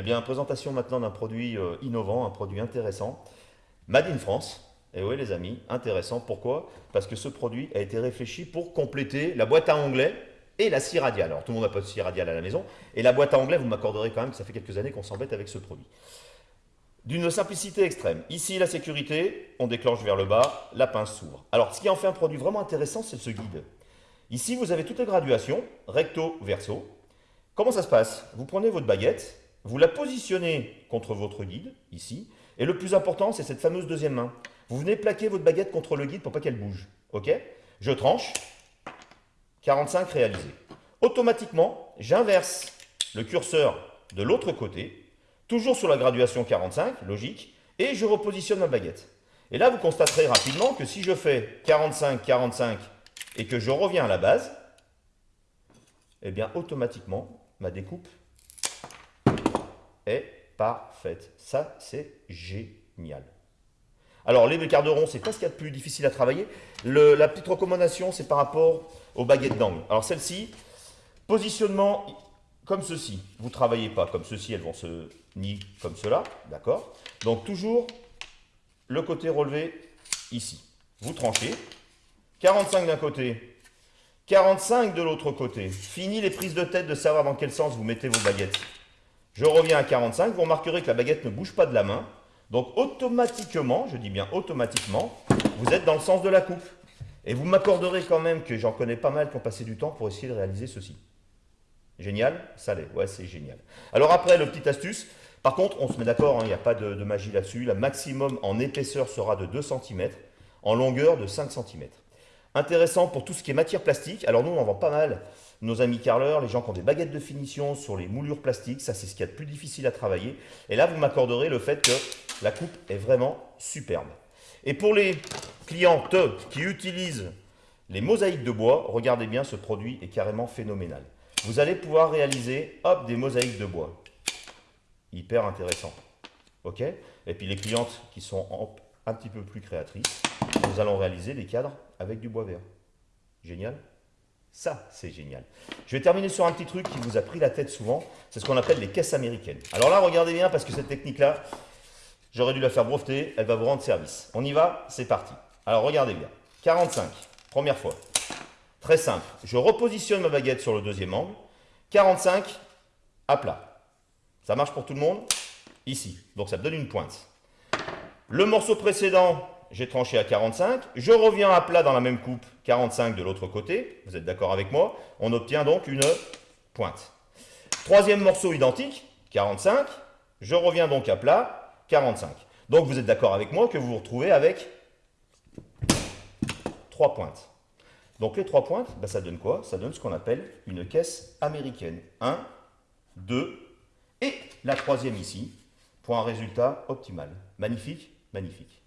Eh bien, présentation maintenant d'un produit euh, innovant, un produit intéressant. Made in France. Et oui les amis, intéressant. Pourquoi? Parce que ce produit a été réfléchi pour compléter la boîte à onglets et la scie radiale. Alors tout le monde n'a pas de scie radiale à la maison. Et la boîte à onglets, vous m'accorderez quand même que ça fait quelques années qu'on s'embête avec ce produit. D'une simplicité extrême. Ici, la sécurité, on déclenche vers le bas, la pince s'ouvre. Alors, ce qui en fait un produit vraiment intéressant, c'est ce guide. Ici, vous avez toutes les graduations, recto, verso. Comment ça se passe? Vous prenez votre baguette, vous la positionnez contre votre guide, ici, et le plus important, c'est cette fameuse deuxième main. Vous venez plaquer votre baguette contre le guide pour pas qu'elle bouge. Ok? Je tranche, 45 réalisé. Automatiquement, j'inverse le curseur de l'autre côté, toujours sur la graduation 45, logique, et je repositionne ma baguette. Et là, vous constaterez rapidement que si je fais 45, 45 et que je reviens à la base, eh bien, automatiquement, ma découpe est parfaite. Ça, c'est génial. Alors, les bécarderons, c'est pas ce qu'il y a de plus difficile à travailler. la petite recommandation, c'est par rapport aux baguettes d'angle. Alors, celle-ci, positionnement comme ceci. Vous travaillez pas comme ceci, elles vont se nier comme cela, d'accord? Donc, toujours le côté relevé ici. Vous tranchez. 45 d'un côté, 45 de l'autre côté. Fini les prises de tête de savoir dans quel sens vous mettez vos baguettes. Je reviens à 45. Vous remarquerez que la baguette ne bouge pas de la main. Donc automatiquement, je dis bien automatiquement, vous êtes dans le sens de la coupe. Et vous m'accorderez quand même que j'en connais pas mal qui ont passé du temps pour essayer de réaliser ceci. Génial Ça l'est, ouais c'est génial. Alors après, le petit astuce, par contre, on se met d'accord, hein, il n'y a pas de, de magie là-dessus. La maximum en épaisseur sera de 2 cm, en longueur de 5 cm. Intéressant pour tout ce qui est matière plastique. Alors nous, on en vend pas mal. Nos amis carleurs, les gens qui ont des baguettes de finition sur les moulures plastiques, ça c'est ce qu'il y a de plus difficile à travailler. Et là, vous m'accorderez le fait que la coupe est vraiment superbe. Et pour les clientes qui utilisent les mosaïques de bois, regardez bien, ce produit est carrément phénoménal. Vous allez pouvoir réaliser, hop, des mosaïques de bois. Hyper intéressant. OK? Et puis les clientes qui sont un petit peu plus créatrices, nous allons réaliser des cadres avec du bois vert. Génial ça, c'est génial. Je vais terminer sur un petit truc qui vous a pris la tête souvent. C'est ce qu'on appelle les caisses américaines. Alors là, regardez bien parce que cette technique-là, j'aurais dû la faire breveter. Elle va vous rendre service. On y va C'est parti. Alors regardez bien. 45, première fois. Très simple. Je repositionne ma baguette sur le deuxième angle. 45, à plat. Ça marche pour tout le monde? Ici. Donc ça me donne une pointe. Le morceau précédent, j'ai tranché à 45. Je reviens à plat dans la même coupe, 45 de l'autre côté. Vous êtes d'accord avec moi? On obtient donc une pointe. Troisième morceau identique, 45. Je reviens donc à plat, 45. Donc vous êtes d'accord avec moi que vous vous retrouvez avec trois pointes. Donc les trois pointes, ben, ça donne quoi? Ça donne ce qu'on appelle une caisse américaine. 1, 2 et la troisième ici, pour un résultat optimal. Magnifique, magnifique.